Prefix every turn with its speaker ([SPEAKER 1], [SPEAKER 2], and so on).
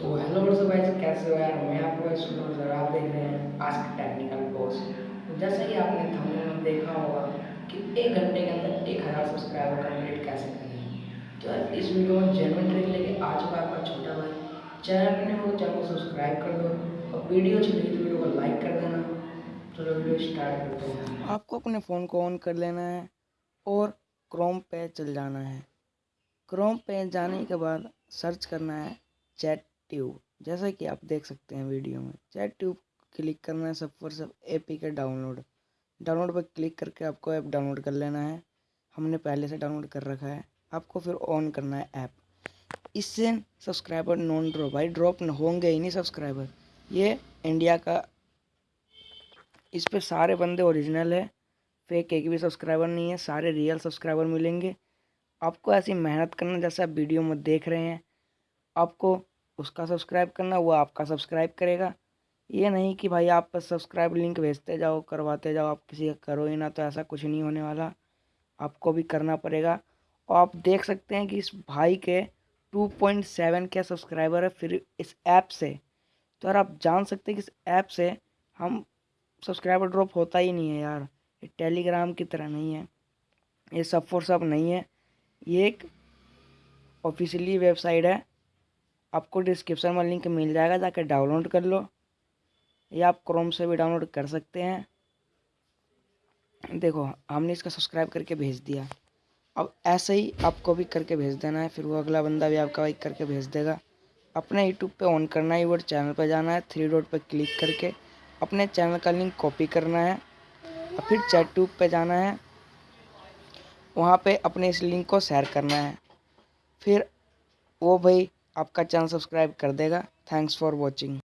[SPEAKER 1] तो हेलो दोस्तों भाई कैसे हो यार? मैं आपको सुनो और आप देख रहे हैं आस्क टेक्निकल बॉस तो जैसा कि आपने थंबनेल में देखा होगा कि एक घंटे के अंदर एक हज़ार सब्सक्राइबर कंप्लीट कैसे करें तो यार, इस वीडियो में जेनवन ट्रिक लेके आ चुका आपका छोटा भाई चैनल पर नहीं हो चैनल को सब्सक्राइब कर दो और वीडियो अच्छी लगी तो वीडियो को लाइक कर देना। चलो वीडियो स्टार्ट करते हैं।
[SPEAKER 2] आपको अपने फ़ोन को ऑन कर लेना है और क्रोम पे चल जाना है। क्रोम पे जाने के बाद सर्च करना है चैट ट्यूब, जैसा कि आप देख सकते हैं वीडियो में, चैट ट्यूब क्लिक करना है सब पर सब A P K download. Download पर क्लिक करके आपको ऐप डाउनलोड कर लेना है। हमने पहले से डाउनलोड कर रखा है। आपको फिर ऑन करना है ऐप। इससे सब्सक्राइबर नॉन ड्रॉप भाई ड्रॉप होंगे ही नहीं सब्सक्राइबर ये इंडिया का इस पर सारे बंदे ओरिजिनल है। फेक एक भी सब्सक्राइबर नहीं है, सारे रियल सब्सक्राइबर मिलेंगे। आपको ऐसी मेहनत करना जैसे आप वीडियो में देख रहे हैं। आपको उसका सब्सक्राइब करना, वो आपका सब्सक्राइब करेगा। ये नहीं कि भाई आप बस सब्सक्राइब लिंक भेजते जाओ, करवाते जाओ, आप किसी का करो ही ना तो ऐसा कुछ नहीं होने वाला। आपको भी करना पड़ेगा। और आप देख सकते हैं कि इस भाई के 2.7 के सब्सक्राइबर है फिर इस ऐप से। तो यार आप जान सकते हैं कि इस ऐप से हम सब्सक्राइबर ड्रॉप होता ही नहीं है यार। ये टेलीग्राम की तरह नहीं है। ये सब फॉर सब नहीं है। ये एक ऑफिशियली वेबसाइट है। आपको डिस्क्रिप्शन में लिंक मिल जाएगा जाकर डाउनलोड कर लो। या आप क्रोम से भी डाउनलोड कर सकते हैं। देखो, हमने इसका सब्सक्राइब करके भेज दिया। अब ऐसे ही आपको भी करके भेज देना है, फिर वो अगला बंदा भी आपका वही करके भेज देगा। अपने यूट्यूब पे ऑन करना है यूट्यूब चैनल पर जाना है थ्री डॉट पर क्लिक करके अपने चैनल का लिंक कॉपी करना है, और फिर चैट ट्यूब पर जाना है। वहाँ पे अपने इस लिंक को शेयर करना है। फिर वो भाई आपका चैनल सब्सक्राइब कर देगा। Thanks for watching